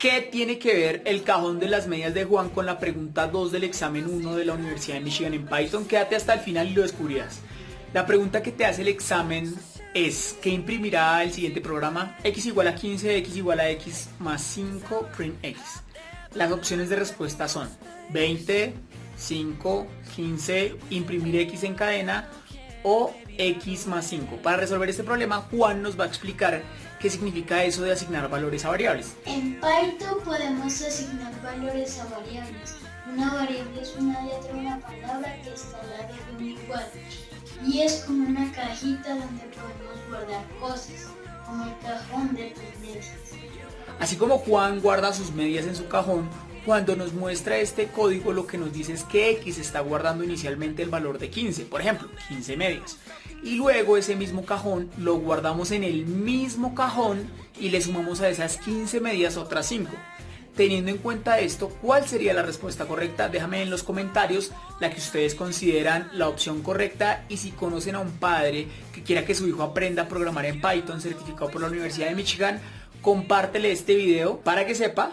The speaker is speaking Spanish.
¿Qué tiene que ver el cajón de las medias de Juan con la pregunta 2 del examen 1 de la Universidad de Michigan en Python? Quédate hasta el final y lo descubrirás. La pregunta que te hace el examen es ¿qué imprimirá el siguiente programa? x igual a 15, x igual a x más 5, print x. Las opciones de respuesta son 20, 5, 15, imprimir x en cadena o x más 5. Para resolver este problema, Juan nos va a explicar qué significa eso de asignar valores a variables. En Python podemos asignar valores a variables. Una variable es una letra de una palabra que está al lado de un igual. Y es como una cajita donde podemos guardar cosas, como el cajón de tus medias. Así como Juan guarda sus medias en su cajón, cuando nos muestra este código lo que nos dice es que X está guardando inicialmente el valor de 15, por ejemplo, 15 medias. Y luego ese mismo cajón lo guardamos en el mismo cajón y le sumamos a esas 15 medias otras 5. Teniendo en cuenta esto, ¿cuál sería la respuesta correcta? Déjame en los comentarios la que ustedes consideran la opción correcta y si conocen a un padre que quiera que su hijo aprenda a programar en Python certificado por la Universidad de Michigan, compártele este video para que sepa